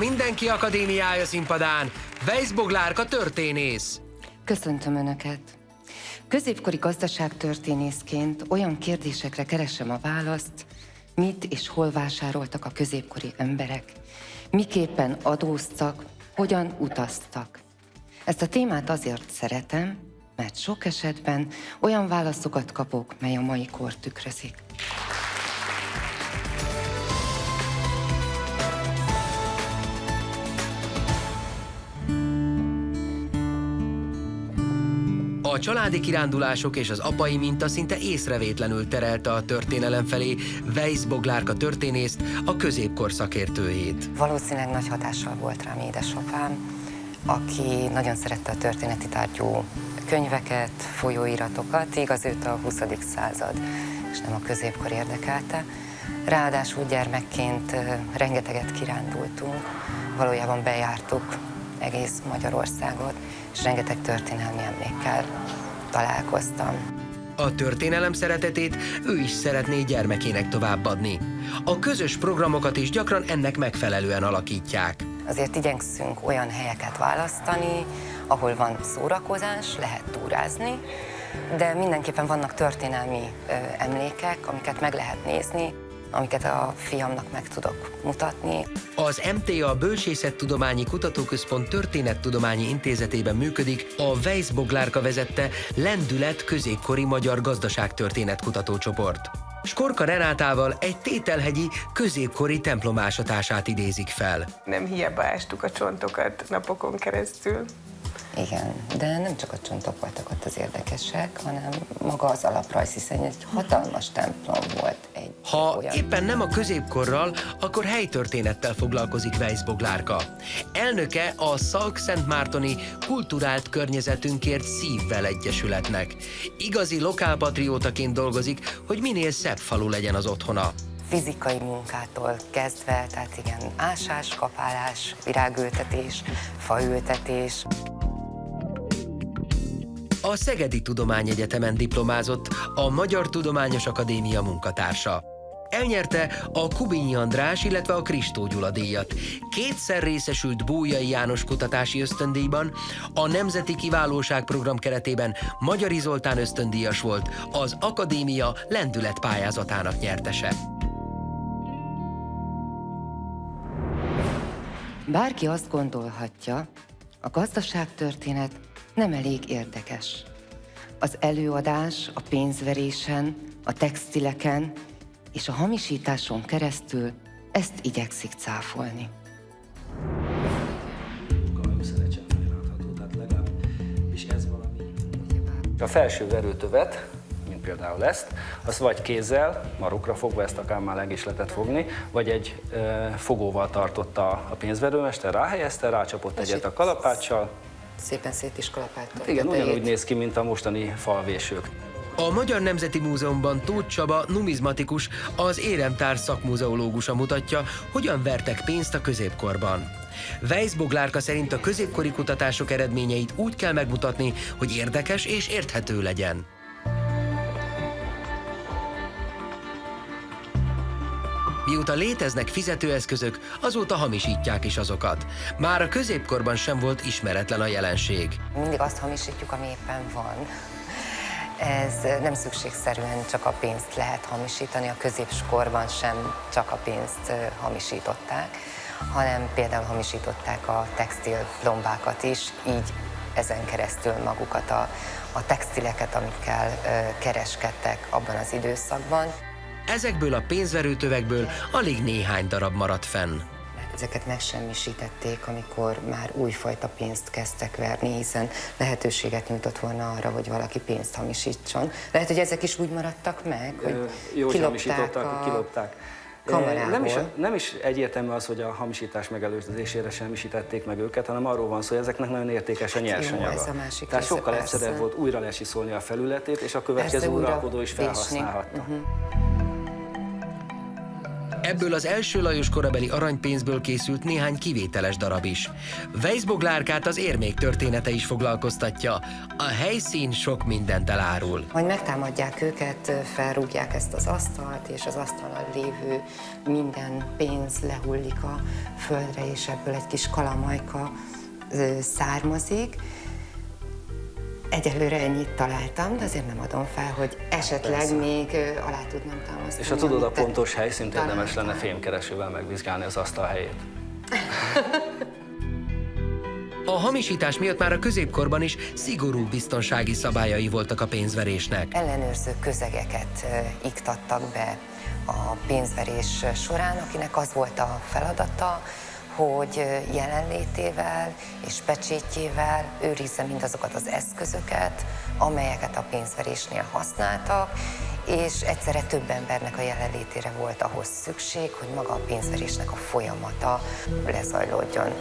Mindenki Akadémiája színpadán Weiss Boglárka történész. Köszöntöm Önöket! Középkori gazdaságtörténészként olyan kérdésekre keresem a választ, mit és hol vásároltak a középkori emberek, miképpen adóztak, hogyan utaztak. Ezt a témát azért szeretem, mert sok esetben olyan válaszokat kapok, mely a mai kor tükrözik. A családi kirándulások és az apai minta szinte észrevétlenül terelte a történelem felé Weiss Boglárka történészt, a középkor szakértőjét. Valószínűleg nagy hatással volt rám édesapám, aki nagyon szerette a történeti tárgyú könyveket, folyóiratokat, igaz őt a 20. század, és nem a középkor érdekelte. Ráadásul gyermekként rengeteget kirándultunk, valójában bejártuk egész Magyarországot, és rengeteg történelmi emlékkel találkoztam. A történelem szeretetét ő is szeretné gyermekének továbbadni. A közös programokat is gyakran ennek megfelelően alakítják. Azért igyekszünk olyan helyeket választani, ahol van szórakozás, lehet túrázni, de mindenképpen vannak történelmi ö, emlékek, amiket meg lehet nézni, amiket a fiamnak meg tudok mutatni. Az MTA Bölcsészettudományi Kutatóközpont Történettudományi Intézetében működik a Weiss Boglárka vezette Lendület középkori magyar gazdaságtörténet kutatócsoport. Skorka Renátával egy tételhegyi középkori templomásatását idézik fel. Nem hiába ástuk a csontokat napokon keresztül. Igen, de nem csak a csontok voltak ott az érdekesek, hanem maga az alaprajz, hiszen egy hatalmas templom volt. Egy Ha olyan... éppen nem a középkorral, akkor helytörténettel foglalkozik Weiss Boglárka. Elnöke a Szalk Szent Mártoni Kulturált Környezetünkért Szívvel Egyesületnek. Igazi lokálpatriótaként dolgozik, hogy minél szebb falu legyen az otthona. fizikai munkától kezdve, tehát igen, ásás, kapálás, virágültetés, faültetés. A Szegedi Tudományegyetemen diplomázott, a Magyar Tudományos Akadémia munkatársa. Elnyerte a Kubinyi András, illetve a Kristó Gyula díjat. Kétszer részesült Bújai János kutatási ösztöndíjban, a Nemzeti Kiválóság program keretében Magyari Zoltán ösztöndíjas volt, az Akadémia lendület pályázatának nyertese. Bárki azt gondolhatja, a gazdaságtörténet nem elég érdekes. Az előadás a pénzverésen, a textileken és a hamisításon keresztül ezt igyekszik cáfolni. A felső verőtövet, mint például ezt, azt vagy kézzel, marokra fogva, ezt akár már leg is lehetett fogni, vagy egy e, fogóval tartotta a pénzverőmester, ráhelyezte, rácsapott egyet a kalapáccsal. Szépen szét is kalapálta. Igen, a ugyanúgy néz ki, mint a mostani falvésők. A Magyar Nemzeti Múzeumban Tóth Csaba numizmatikus, az éremtár szakmuzeológusa mutatja, hogyan vertek pénzt a középkorban. Weiss Boglárka szerint a középkori kutatások eredményeit úgy kell megmutatni, hogy érdekes és érthető legyen. Mióta léteznek fizetőeszközök, azóta hamisítják is azokat. Már a középkorban sem volt ismeretlen a jelenség. Mindig azt hamisítjuk, ami éppen van. Ez nem szükségszerűen csak a pénzt lehet hamisítani, a középskorban sem csak a pénzt hamisították, hanem például hamisították a textil lombákat is, így ezen keresztül magukat a, a textileket, amikkel kereskedtek abban az időszakban. Ezekből a pénzverőtövekből alig néhány darab maradt fenn. Ezeket megsemmisítették, amikor már újfajta pénzt kezdtek verni, hiszen lehetőséget nyújtott volna arra, hogy valaki pénzt hamisítson. Lehet, hogy ezek is úgy maradtak meg, hogy Ö, Jó, hamisították, a... kilopták. Kamarából. Nem is, nem is egyértelmű az, hogy a hamisítás megelőzésére semmisítették meg őket, hanem arról van szó, hogy ezeknek nagyon értékes a Hát jó, nyersanyaga. ez a másik Tehát része, sokkal persze. egyszerűbb volt újra lesiszolni a felületét, és a következő Persze, uralkodó is felhasználhatta. Mhm. Ebből az első Lajos korabeli aranypénzből készült néhány kivételes darab is. Weissboglárkát az érmék története is foglalkoztatja. A helyszín sok mindent elárul. Hogy megtámadják őket, felrúgják ezt az asztalt, és az asztalon lévő minden pénz lehullik a földre, és ebből egy kis kalamajka származik. Egyelőre ennyit találtam, de azért nem adom fel, hogy esetleg Persze. még alá tudnám támasztani. És ha tudod a pontos helyszínt, érdemes lenne fémkeresővel megvizsgálni az asztal helyét. A hamisítás miatt már a középkorban is szigorú biztonsági szabályai voltak a pénzverésnek. Ellenőrző közegeket iktattak be a pénzverés során, akinek az volt a feladata, hogy jelenlétével és pecsétjével őrizze mindazokat az eszközöket, amelyeket a pénzverésnél használtak, és egyszerre több embernek a jelenlétére volt ahhoz szükség, hogy maga a pénzverésnek a folyamata lezajlódjon.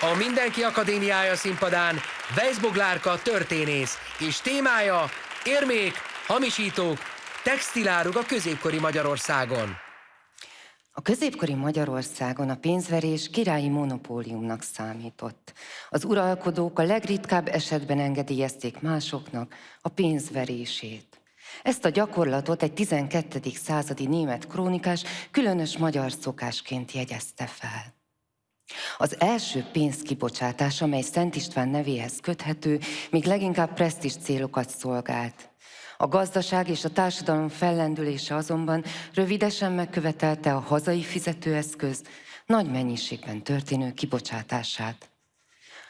A Mindenki Akadémiája színpadán Weissboglárka történész, és témája érmék, hamisítók, textiláruk a középkori Magyarországon. A középkori Magyarországon a pénzverés királyi monopóliumnak számított. Az uralkodók a legritkább esetben engedélyezték másoknak a pénzverését. Ezt a gyakorlatot egy 12. századi német krónikás különös magyar szokásként jegyezte fel. Az első pénzkibocsátás, amely Szent István nevéhez köthető, még leginkább presztis célokat szolgált. A gazdaság és a társadalom fellendülése azonban rövidesen megkövetelte a hazai fizetőeszköz nagy mennyiségben történő kibocsátását.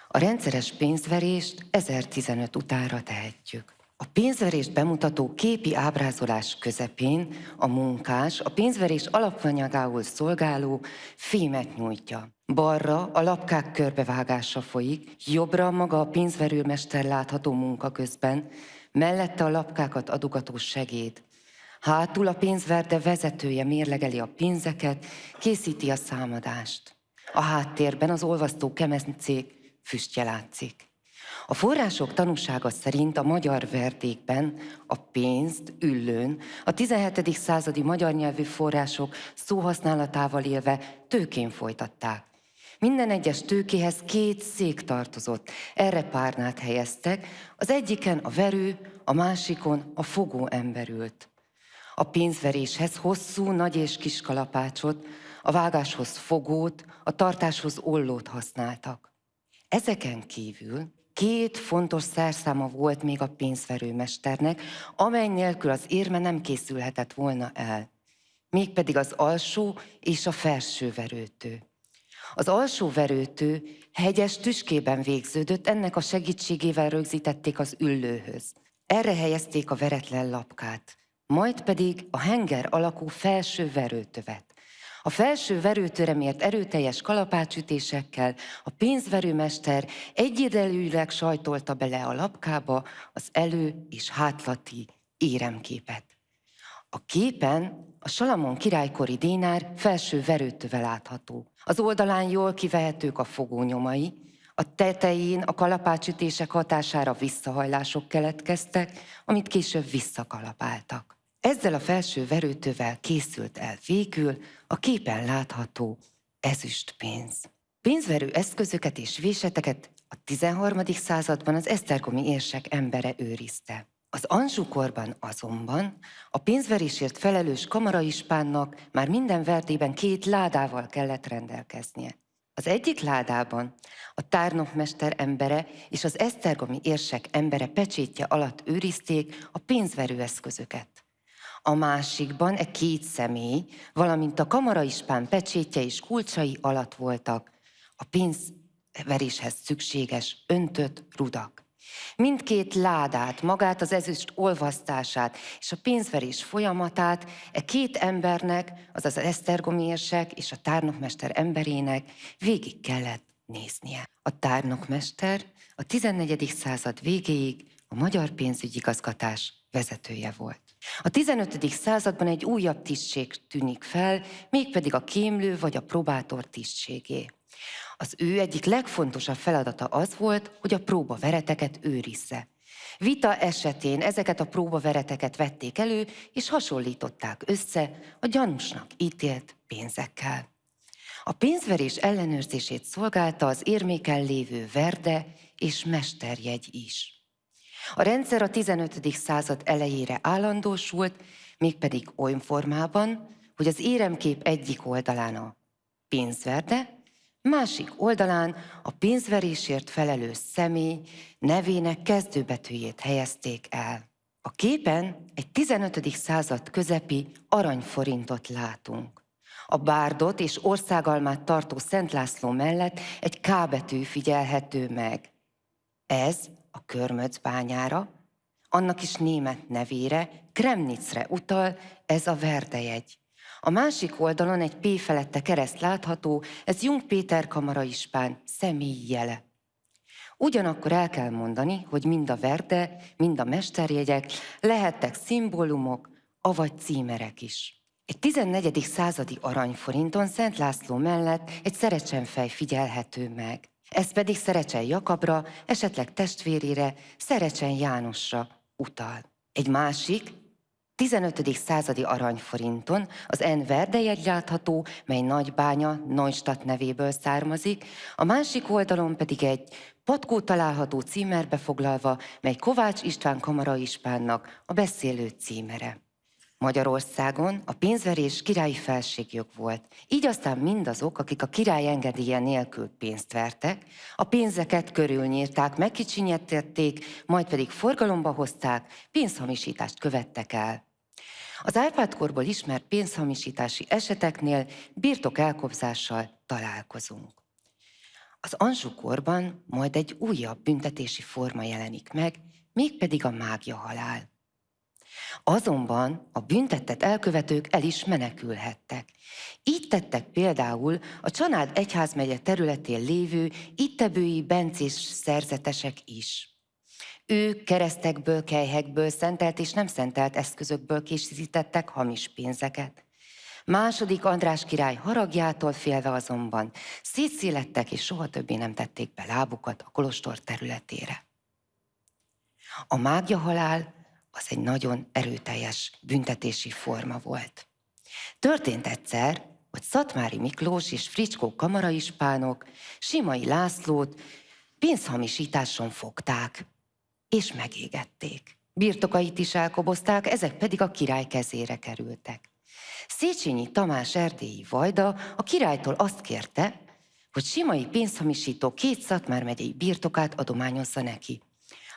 A rendszeres pénzverést 1015 utára tehetjük. A pénzverést bemutató képi ábrázolás közepén a munkás a pénzverés alapvanyagául szolgáló fémet nyújtja. Balra a lapkák körbevágása folyik, jobbra maga a pénzverőmester látható munka közben, mellette a lapkákat adogató segéd. Hátul a pénzverde vezetője mérlegeli a pénzeket, készíti a számadást. A háttérben az olvasztó kemencék füstje látszik. A források tanúsága szerint a magyar verdékben a pénzt üllőn a 17. századi magyar nyelvű források szóhasználatával élve tőkén folytatták. Minden egyes tőkéhez két szék tartozott, erre párnát helyeztek, az egyiken a verő, a másikon a fogó ember ült. A pénzveréshez hosszú, nagy és kis kalapácsot, a vágáshoz fogót, a tartáshoz ollót használtak. Ezeken kívül Két fontos szerszáma volt még a pénzverőmesternek, amely nélkül az érme nem készülhetett volna el. Mégpedig az alsó és a felső verőtő. Az alsó verőtő hegyes tüskében végződött, ennek a segítségével rögzítették az üllőhöz. Erre helyezték a veretlen lapkát, majd pedig a henger alakú felső verőtövet. A felső verőtőre mért erőteljes kalapácsütésekkel a pénzverőmester egyidelőleg sajtolta bele a lapkába az elő- és hátlati éremképet. A képen a Salamon királykori dénár felső verőtővel látható. Az oldalán jól kivehetők a fogónyomai, a tetején a kalapácsütések hatására visszahajlások keletkeztek, amit később visszakalapáltak. Ezzel a felső verőtővel készült el végül a képen látható ezüstpénz. Pénzverő eszközöket és véseteket a 13. században az esztergomi érsek embere őrizte. Az Anzsukorban azonban a pénzverésért felelős kamaraispánnak már minden verdében két ládával kellett rendelkeznie. Az egyik ládában a tárnokmester embere és az esztergomi érsek embere pecsétje alatt őrizték a pénzverő eszközöket a másikban e két személy, valamint a kamaraispán pecsétje és kulcsai alatt voltak a pénzveréshez szükséges öntött rudak. Mindkét ládát, magát az ezüst olvasztását és a pénzverés folyamatát e két embernek, azaz az esztergomérsek és a tárnokmester emberének végig kellett néznie. A tárnokmester a 14. század végéig a magyar pénzügyigazgatás vezetője volt. A 15. században egy újabb tisztség tűnik fel, mégpedig a kémlő vagy a probátor tisztségé. Az ő egyik legfontosabb feladata az volt, hogy a próbavereteket őrizze. Vita esetén ezeket a próbavereteket vették elő, és hasonlították össze a gyanúsnak ítélt pénzekkel. A pénzverés ellenőrzését szolgálta az érméken lévő verde és mesterjegy is. A rendszer a 15. század elejére állandósult, mégpedig oly formában, hogy az éremkép egyik oldalán a pénzverde, másik oldalán a pénzverésért felelős személy nevének kezdőbetűjét helyezték el. A képen egy 15. század közepi aranyforintot látunk. A bárdot és országalmát tartó Szent László mellett egy K betű figyelhető meg. Ez a Körmöc bányára, annak is német nevére, Kremnicre utal, ez a verdejegy. A másik oldalon egy P felette kereszt látható, ez Jung Péter kamara ispán személyi jele. Ugyanakkor el kell mondani, hogy mind a verde, mind a mesterjegyek lehettek szimbólumok, avagy címerek is. Egy 14. századi aranyforinton Szent László mellett egy szerecsenfej figyelhető meg. Ez pedig Szerecsen Jakabra, esetleg testvérére, Szerecsen Jánosra utal. Egy másik, 15. századi aranyforinton az N verdejegy látható, mely Nagybánya, Neustadt nevéből származik, a másik oldalon pedig egy patkó található címerbe foglalva, mely Kovács István kamaraispánnak a beszélő címere. Magyarországon a pénzverés királyi felségjog volt. Így aztán mindazok, akik a király engedélye nélkül pénzt vertek, a pénzeket körülnyírták, megkicsinyítették, majd pedig forgalomba hozták, pénzhamisítást követtek el. Az Árpád-korból ismert pénzhamisítási eseteknél birtok elkobzással találkozunk. Az Anzsú-korban majd egy újabb büntetési forma jelenik meg, mégpedig a mágia halál. Azonban a büntettet elkövetők el is menekülhettek. Így tettek például a Csanád egyházmegye területén lévő ittebői bencés szerzetesek is. Ők keresztekből, kejhekből, szentelt és nem szentelt eszközökből készítettek hamis pénzeket. Második András király haragjától félve azonban szétszélettek és soha többé nem tették be lábukat a kolostor területére. A mágia halál az egy nagyon erőteljes büntetési forma volt. Történt egyszer, hogy Szatmári Miklós és Fricskó kamaraispánok Simai Lászlót pénzhamisításon fogták, és megégették. Birtokait is elkobozták, ezek pedig a király kezére kerültek. Széchenyi Tamás erdélyi vajda a királytól azt kérte, hogy Simai pénzhamisító két Szatmár megyei birtokát adományozza neki.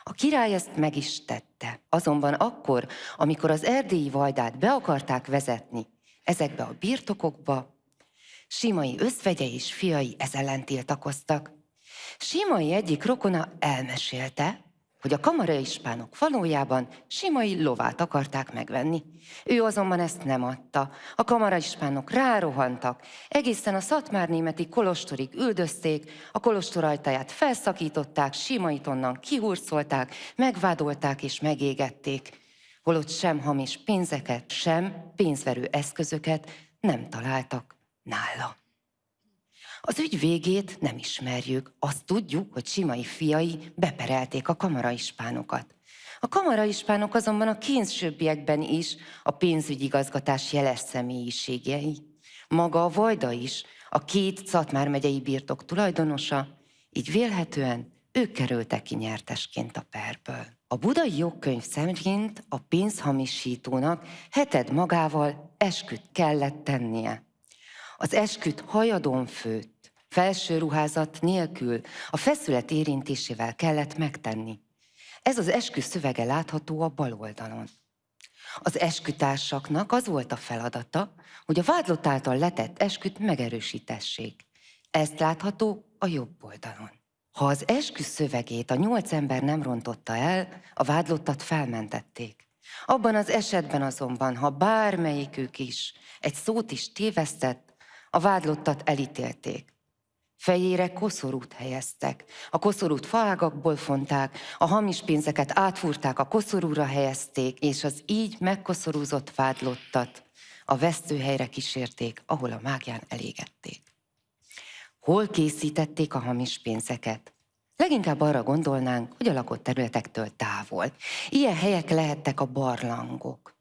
A király ezt meg is tette. Azonban akkor, amikor az erdélyi vajdát be akarták vezetni ezekbe a birtokokba, Simai összvegyei és fiai ellen tiltakoztak. Simai egyik rokona elmesélte, hogy a kamaraispánok valójában Simai lovát akarták megvenni. Ő azonban ezt nem adta. A kamaraispánok rárohantak, egészen a szatmárnémeti kolostorig üldözték, a kolostor ajtaját felszakították, Simait onnan kihurcolták, megvádolták és megégették. Holott sem hamis pénzeket, sem pénzverő eszközöket nem találtak nála. Az ügy végét nem ismerjük, azt tudjuk, hogy Simai fiai beperelték a kamaraispánokat. A kamaraispánok azonban a későbbiekben is a pénzügyigazgatás jeles személyiségei. Maga a Vajda is, a két Szatmár megyei birtok tulajdonosa, így vélhetően ők kerültek ki nyertesként a perből. A budai jogkönyv szerint a pénzhamisítónak heted magával esküt kellett tennie. Az esküt hajadon főtt, felső ruházat nélkül, a feszület érintésével kellett megtenni. Ez az eskü szövege látható a bal oldalon. Az eskütársaknak az volt a feladata, hogy a vádlott által letett esküt megerősítessék. Ezt látható a jobb oldalon. Ha az eskü szövegét a nyolc ember nem rontotta el, a vádlottat felmentették. Abban az esetben azonban, ha bármelyikük is egy szót is tévesztett, a vádlottat elítélték. Fejére koszorút helyeztek. A koszorút faágakból fonták, a hamis pénzeket átfúrták, a koszorúra helyezték, és az így megkoszorúzott vádlottat a vesztőhelyre kísérték, ahol a mágián elégették. Hol készítették a hamis pénzeket? Leginkább arra gondolnánk, hogy a lakott területektől távol. Ilyen helyek lehettek a barlangok.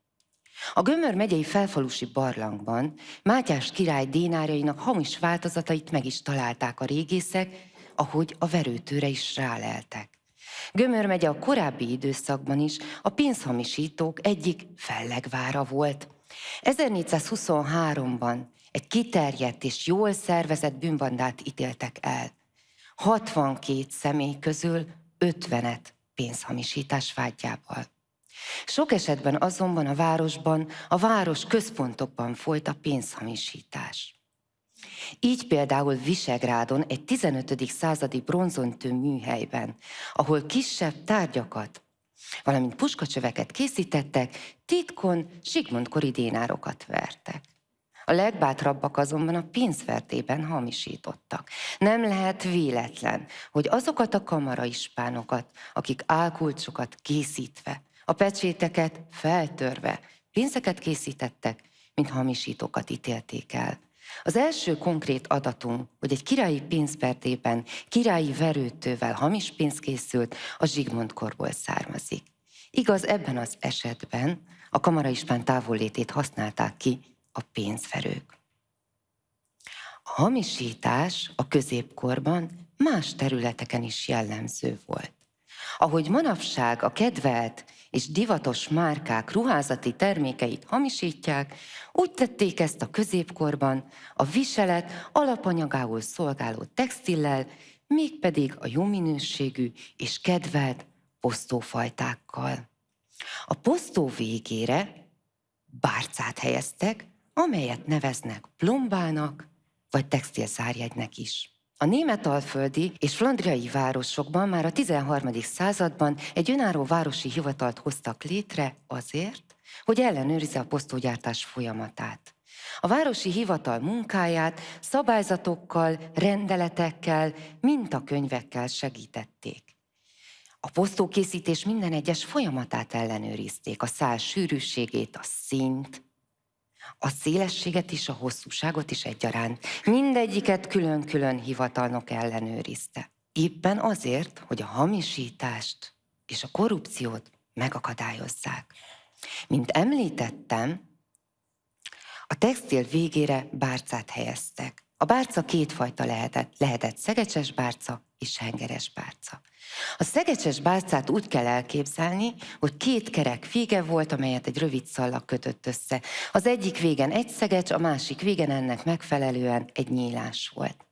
A Gömör megyei felfalusi barlangban Mátyás király dénárjainak hamis változatait meg is találták a régészek, ahogy a verőtőre is ráleltek. Gömör megye a korábbi időszakban is a pénzhamisítók egyik fellegvára volt. 1423-ban egy kiterjedt és jól szervezett bűnbandát ítéltek el. 62 személy közül 50-et pénzhamisítás vágyával. Sok esetben azonban a városban, a város központokban folyt a pénzhamisítás. Így például Visegrádon egy 15. századi bronzontő műhelyben, ahol kisebb tárgyakat, valamint puskacsöveket készítettek, titkon Sigmund kori dénárokat vertek. A legbátrabbak azonban a pénzvertében hamisítottak. Nem lehet véletlen, hogy azokat a kamaraispánokat, akik álkulcsokat készítve, a pecséteket feltörve, pénzeket készítettek, mint hamisítókat ítélték el. Az első konkrét adatunk, hogy egy királyi pénzpertében királyi verőtővel hamis pénz készült, a Zsigmond korból származik. Igaz, ebben az esetben a kamaraispán távollétét használták ki a pénzverők. A hamisítás a középkorban más területeken is jellemző volt. Ahogy manapság a kedvelt és divatos márkák ruházati termékeit hamisítják, úgy tették ezt a középkorban a viselet alapanyagául szolgáló textillel, mégpedig a jó minőségű és kedvelt posztófajtákkal. A posztó végére bárcát helyeztek, amelyet neveznek plombának vagy textilszárjegynek is. A német alföldi és flandriai városokban már a 13. században egy önálló városi hivatalt hoztak létre azért, hogy ellenőrizze a posztógyártás folyamatát. A városi hivatal munkáját szabályzatokkal, rendeletekkel, mintakönyvekkel segítették. A posztókészítés minden egyes folyamatát ellenőrizték, a szál sűrűségét, a szint, a szélességet is, a hosszúságot is egyaránt. Mindegyiket külön-külön hivatalnok ellenőrizte. Éppen azért, hogy a hamisítást és a korrupciót megakadályozzák. Mint említettem, a textil végére bárcát helyeztek. A bárca kétfajta lehetett, lehetett szegecses bárca és hengeres bárca. A szegecses bálcát úgy kell elképzelni, hogy két kerek vége volt, amelyet egy rövid szallag kötött össze. Az egyik végen egy szegecs, a másik végen ennek megfelelően egy nyílás volt.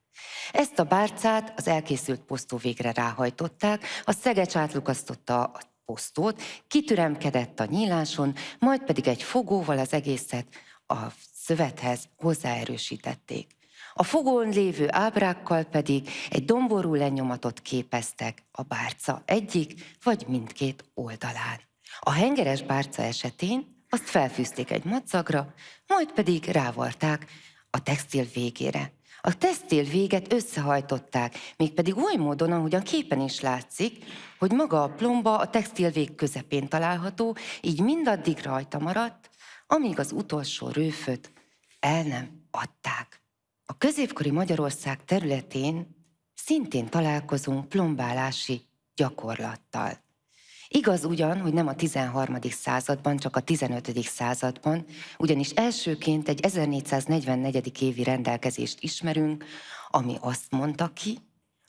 Ezt a bárcát az elkészült posztó végre ráhajtották, a szegecs átlukasztotta a posztót, kitüremkedett a nyíláson, majd pedig egy fogóval az egészet a szövethez hozzáerősítették. A fogón lévő ábrákkal pedig egy domború lenyomatot képeztek a bárca egyik vagy mindkét oldalán. A hengeres bárca esetén azt felfűzték egy madzagra, majd pedig rávarták a textil végére. A textil véget összehajtották, mégpedig oly módon, ahogy a képen is látszik, hogy maga a plomba a textil vég közepén található, így mindaddig rajta maradt, amíg az utolsó rőföt el nem adták. A középkori Magyarország területén szintén találkozunk plombálási gyakorlattal. Igaz ugyan, hogy nem a 13. században, csak a 15. században, ugyanis elsőként egy 1444. évi rendelkezést ismerünk, ami azt mondta ki,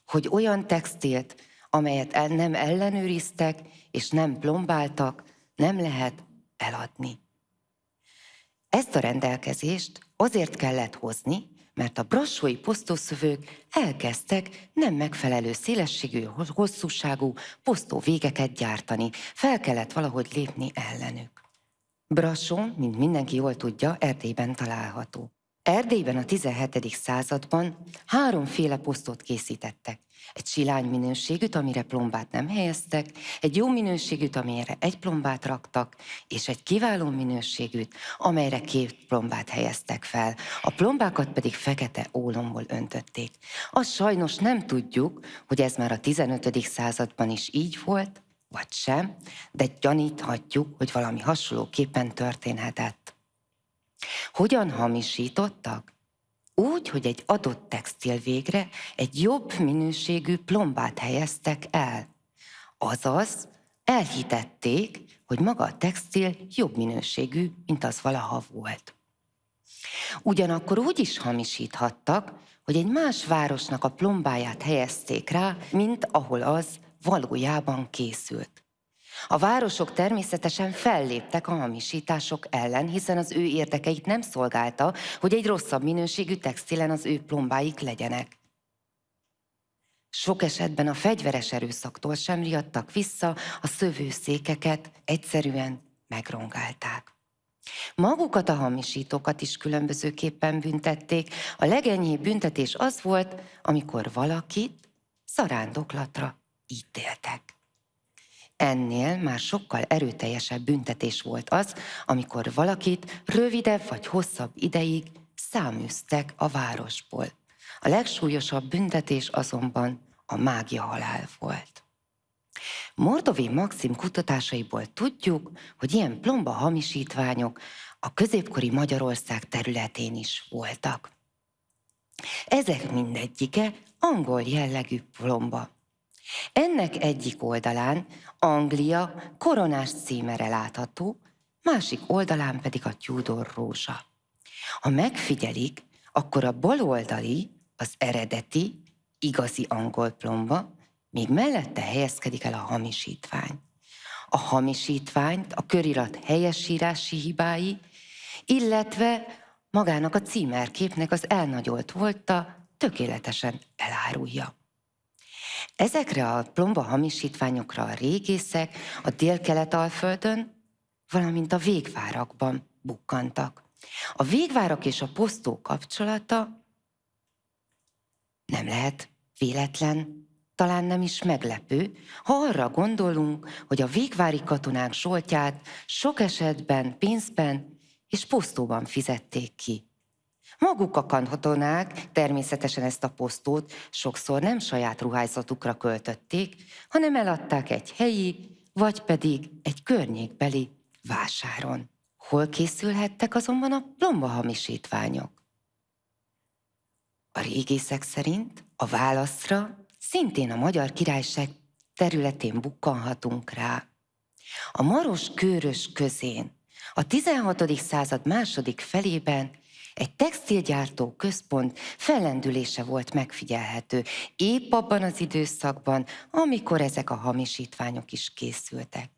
hogy olyan textilt, amelyet el nem ellenőriztek és nem plombáltak, nem lehet eladni. Ezt a rendelkezést azért kellett hozni, mert a brassói posztószövők elkezdtek nem megfelelő szélességű, hosszúságú posztó végeket gyártani. Fel kellett valahogy lépni ellenük. Brassó, mint mindenki jól tudja, Erdélyben található. Erdélyben a 17. században háromféle posztot készítettek. Egy silány minőségűt, amire plombát nem helyeztek, egy jó minőségűt, amire egy plombát raktak, és egy kiváló minőségűt, amelyre két plombát helyeztek fel. A plombákat pedig fekete ólomból öntötték. Azt sajnos nem tudjuk, hogy ez már a 15. században is így volt, vagy sem, de gyaníthatjuk, hogy valami hasonlóképpen történhetett. Hogyan hamisítottak? úgy, hogy egy adott textil végre egy jobb minőségű plombát helyeztek el. Azaz, elhitették, hogy maga a textil jobb minőségű, mint az valaha volt. Ugyanakkor úgy is hamisíthattak, hogy egy más városnak a plombáját helyezték rá, mint ahol az valójában készült. A városok természetesen felléptek a hamisítások ellen, hiszen az ő érdekeit nem szolgálta, hogy egy rosszabb minőségű textilen az ő plombáik legyenek. Sok esetben a fegyveres erőszaktól sem riadtak vissza, a szövőszékeket egyszerűen megrongálták. Magukat a hamisítókat is különbözőképpen büntették. A legenyhébb büntetés az volt, amikor valakit szarándoklatra ítéltek. Ennél már sokkal erőteljesebb büntetés volt az, amikor valakit rövidebb vagy hosszabb ideig száműztek a városból. A legsúlyosabb büntetés azonban a mágia halál volt. Mordovi Maxim kutatásaiból tudjuk, hogy ilyen plomba hamisítványok a középkori Magyarország területén is voltak. Ezek mindegyike angol jellegű plomba. Ennek egyik oldalán Anglia koronás címere látható, másik oldalán pedig a Tudor rózsa. Ha megfigyelik, akkor a baloldali, az eredeti, igazi angol plomba, még mellette helyezkedik el a hamisítvány. A hamisítványt, a körirat helyesírási hibái, illetve magának a címerképnek az elnagyolt volta tökéletesen elárulja. Ezekre a plomba hamisítványokra a régészek a dél-kelet-alföldön, valamint a végvárakban bukkantak. A végvárak és a posztó kapcsolata nem lehet véletlen, talán nem is meglepő, ha arra gondolunk, hogy a végvári katonák zsoltját sok esetben pénzben és posztóban fizették ki. Maguk a kanhatonák természetesen ezt a posztót sokszor nem saját ruházatukra költötték, hanem eladták egy helyi, vagy pedig egy környékbeli vásáron. Hol készülhettek azonban a plomba hamisítványok? A régészek szerint a válaszra szintén a Magyar Királyság területén bukkanhatunk rá. A Maros Kőrös közén a 16. század második felében egy textilgyártó központ fellendülése volt megfigyelhető, épp abban az időszakban, amikor ezek a hamisítványok is készültek.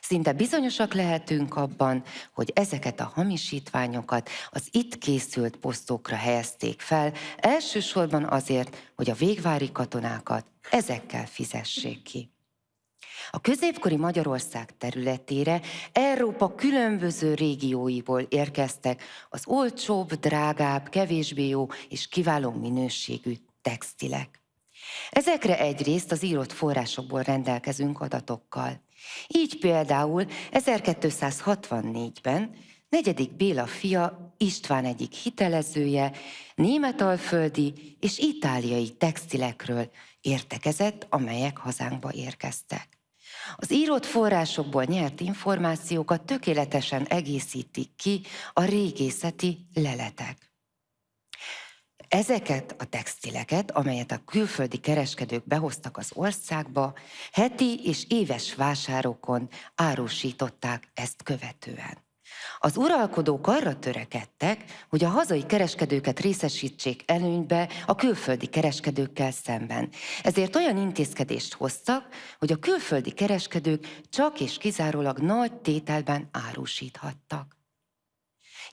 Szinte bizonyosak lehetünk abban, hogy ezeket a hamisítványokat az itt készült posztókra helyezték fel, elsősorban azért, hogy a végvári katonákat ezekkel fizessék ki. A középkori Magyarország területére Európa különböző régióiból érkeztek az olcsóbb, drágább, kevésbé jó és kiváló minőségű textilek. Ezekre egyrészt az írott forrásokból rendelkezünk adatokkal. Így például 1264-ben negyedik Béla fia István egyik hitelezője németalföldi és itáliai textilekről értekezett, amelyek hazánkba érkeztek. Az írott forrásokból nyert információkat tökéletesen egészítik ki a régészeti leletek. Ezeket a textileket, amelyet a külföldi kereskedők behoztak az országba, heti és éves vásárokon árusították ezt követően. Az uralkodók arra törekedtek, hogy a hazai kereskedőket részesítsék előnybe a külföldi kereskedőkkel szemben. Ezért olyan intézkedést hoztak, hogy a külföldi kereskedők csak és kizárólag nagy tételben árusíthattak.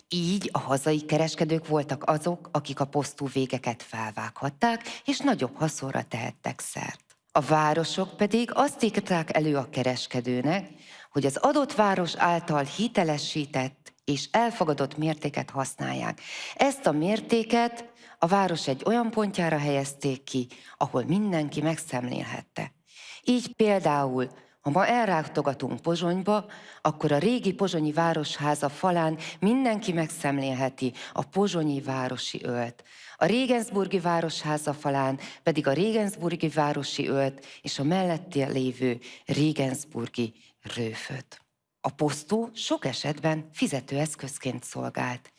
Így a hazai kereskedők voltak azok, akik a posztú végeket felvághatták, és nagyobb haszonra tehettek szert. A városok pedig azt írták elő a kereskedőnek, hogy az adott város által hitelesített és elfogadott mértéket használják. Ezt a mértéket a város egy olyan pontjára helyezték ki, ahol mindenki megszemlélhette. Így például ha ma elrátogatunk Pozsonyba, akkor a régi pozsonyi városháza falán mindenki megszemlélheti a pozsonyi városi ölt. A Regensburgi városháza falán pedig a Regensburgi városi ölt és a mellette lévő Regensburgi rőföt. A posztó sok esetben fizetőeszközként szolgált.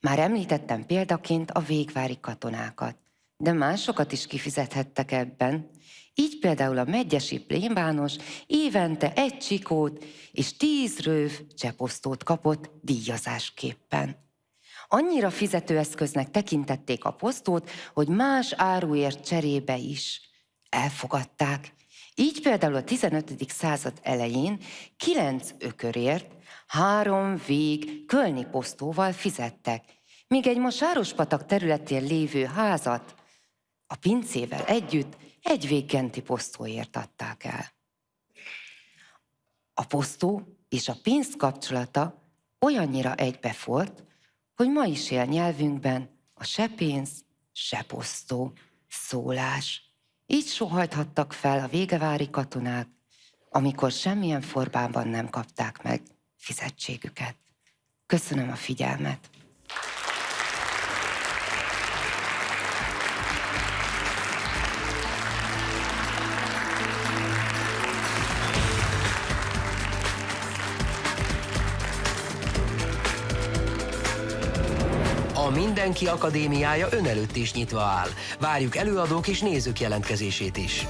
Már említettem példaként a végvári katonákat, de másokat is kifizethettek ebben. Így például a megyesi plébános évente egy csikót és tíz röv cseposztót kapott díjazásképpen. Annyira fizetőeszköznek tekintették a posztót, hogy más áruért cserébe is elfogadták. Így például a 15. század elején kilenc ökörért három vég kölni posztóval fizettek, míg egy ma Sárospatak területén lévő házat a pincével együtt egy véggenti posztóért adták el. A posztó és a pénz kapcsolata olyannyira egybefort, hogy ma is él nyelvünkben a se pénz, se posztó szólás. Így sohajthattak fel a végevári katonák, amikor semmilyen formában nem kapták meg fizetségüket. Köszönöm a figyelmet! Mindenki Akadémiája ön előtt is nyitva áll. Várjuk előadók és nézők jelentkezését is.